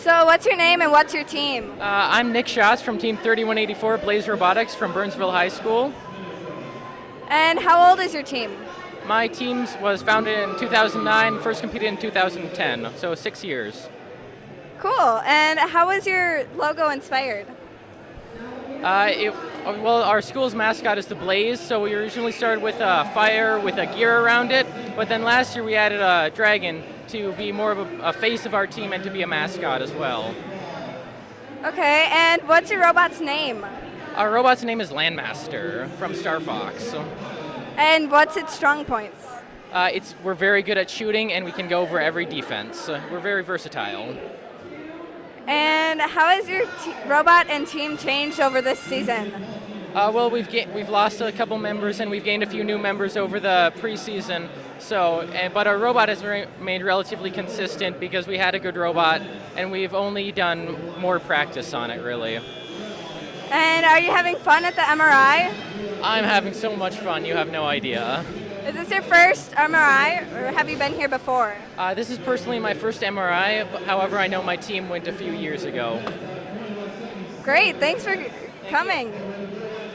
So what's your name and what's your team? Uh, I'm Nick Schatz from Team 3184 Blaze Robotics from Burnsville High School. And how old is your team? My team was founded in 2009, first competed in 2010, so six years. Cool. And how was your logo inspired? Uh, it, well, our school's mascot is the Blaze, so we originally started with a fire with a gear around it, but then last year we added a dragon to be more of a, a face of our team and to be a mascot as well. Okay, and what's your robot's name? Our robot's name is Landmaster from Star Fox. And what's its strong points? Uh, it's, we're very good at shooting and we can go over every defense. we're very versatile. And how has your robot and team changed over this season? Uh, well, we've we've lost a couple members and we've gained a few new members over the preseason. So, and, but our robot has remained relatively consistent because we had a good robot, and we've only done more practice on it, really. And are you having fun at the MRI? I'm having so much fun. You have no idea. Is this your first MRI, or have you been here before? Uh, this is personally my first MRI, however, I know my team went a few years ago. Great, thanks for coming. You.